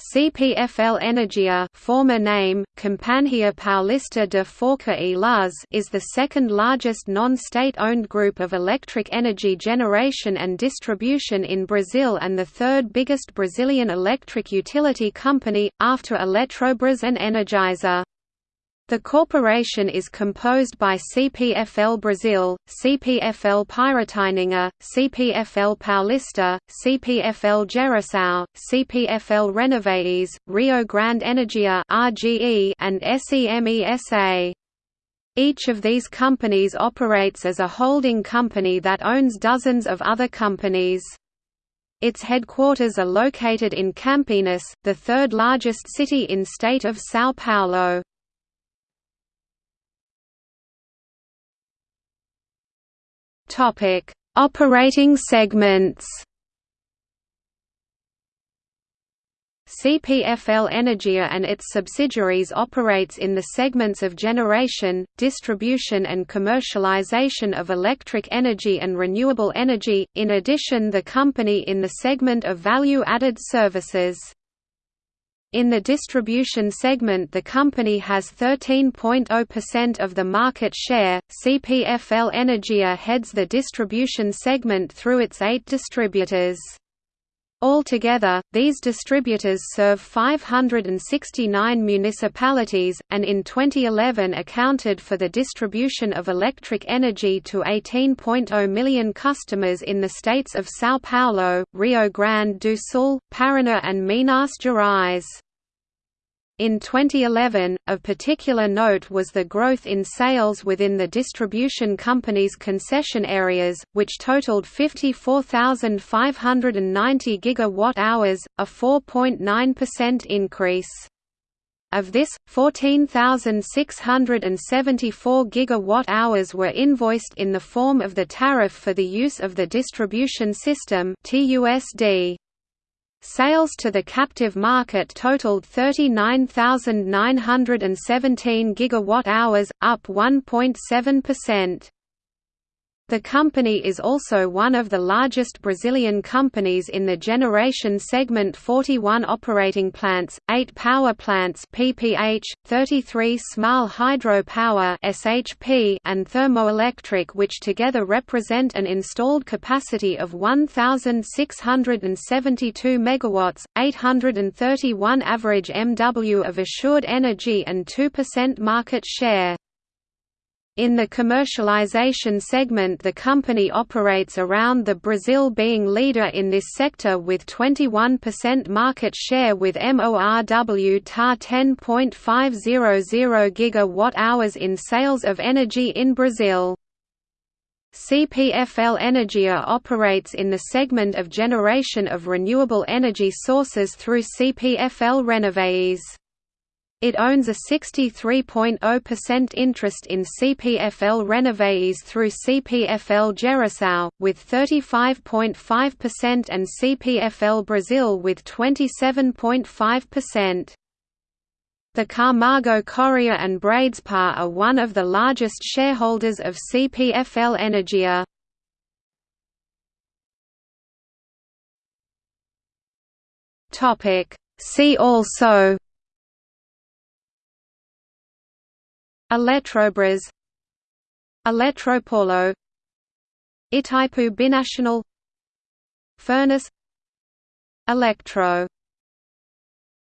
CPFL Energia former name, Companhia Paulista de Força e Luz is the second largest non-state-owned group of electric energy generation and distribution in Brazil and the third biggest Brazilian electric utility company, after Eletrobras and Energisa. The corporation is composed by CPFL Brazil, CPFL Piratininga, CPFL Paulista, CPFL Geração, CPFL Renováveis, Rio Grande Energia and SEMESA. Each of these companies operates as a holding company that owns dozens of other companies. Its headquarters are located in Campinas, the third largest city in state of São Paulo. Topic: Operating segments. CPFL Energia and its subsidiaries operates in the segments of generation, distribution and commercialization of electric energy and renewable energy, in addition the company in the segment of value-added services. In the distribution segment the company has 13.0% of the market share. CPFL Energia heads the distribution segment through its eight distributors. Altogether, these distributors serve 569 municipalities, and in 2011 accounted for the distribution of electric energy to 18.0 million customers in the states of São Paulo, Rio Grande do Sul, Paraná and Minas Gerais. In 2011, of particular note was the growth in sales within the distribution company's concession areas, which totaled 54,590 gigawatt-hours, a 4.9% increase. Of this, 14,674 gigawatt-hours were invoiced in the form of the tariff for the use of the distribution system (TUSD). Sales to the captive market totaled 39,917 gigawatt-hours, up 1.7%. The company is also one of the largest Brazilian companies in the generation segment 41 operating plants, 8 power plants PPH, 33 small hydropower SHP and thermoelectric which together represent an installed capacity of 1672 megawatts, 831 average MW of assured energy and 2% market share. In the commercialization segment the company operates around the Brazil being leader in this sector with 21% market share with MORW tar 10.500 gigawatt-hours in sales of energy in Brazil. CPFL Energia operates in the segment of generation of renewable energy sources through CPFL Renováveis. It owns a 63.0% interest in CPFL Renováveis through CPFL Geração, with 35.5% and CPFL Brazil with 27.5%. The Camargo Correa and Bradespar are one of the largest shareholders of CPFL Energia. See also Eletrobras Eletropaulo Itaipu Binational Furnas Electro